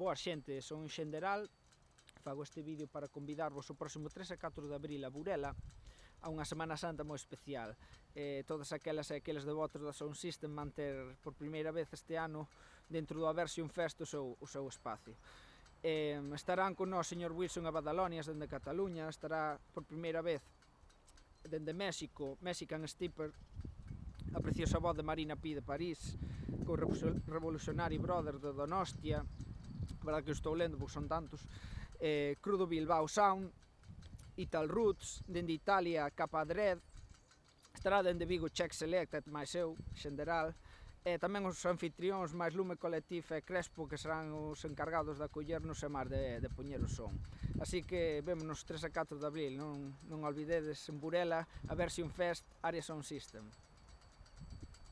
Boa xente, son xenderal, fago este vídeo para convidarvos o próximo 3 a 4 de abril a Burela a unha Semana Santa moi especial. Eh, todas aquelas e aqueles devotos da Sound System van ter por primeira vez este ano dentro do Aversion Fest o seu, o seu espacio. Eh, estarán con nós o señor Wilson a Badalonias dende Cataluña, estará por primeira vez dende México, Mexican Stipper a preciosa voz de Marina Pi de París, co Revolucionari brother de Donostia, verdad que estou lendo porque son tantos, eh, Crudo Bilbao Sound, Ital Roots, dende Italia, Capa Dread, estará dende Vigo Check Selected, máis eu, xenderal, e eh, tamén os anfitrións máis Lume Collective e Crespo que serán os encargados de acollernos e máis de, de poñer o son. Así que vémonos 3 a 4 de abril, non, non olvidedes en Burela a Version Fest Area Sound System.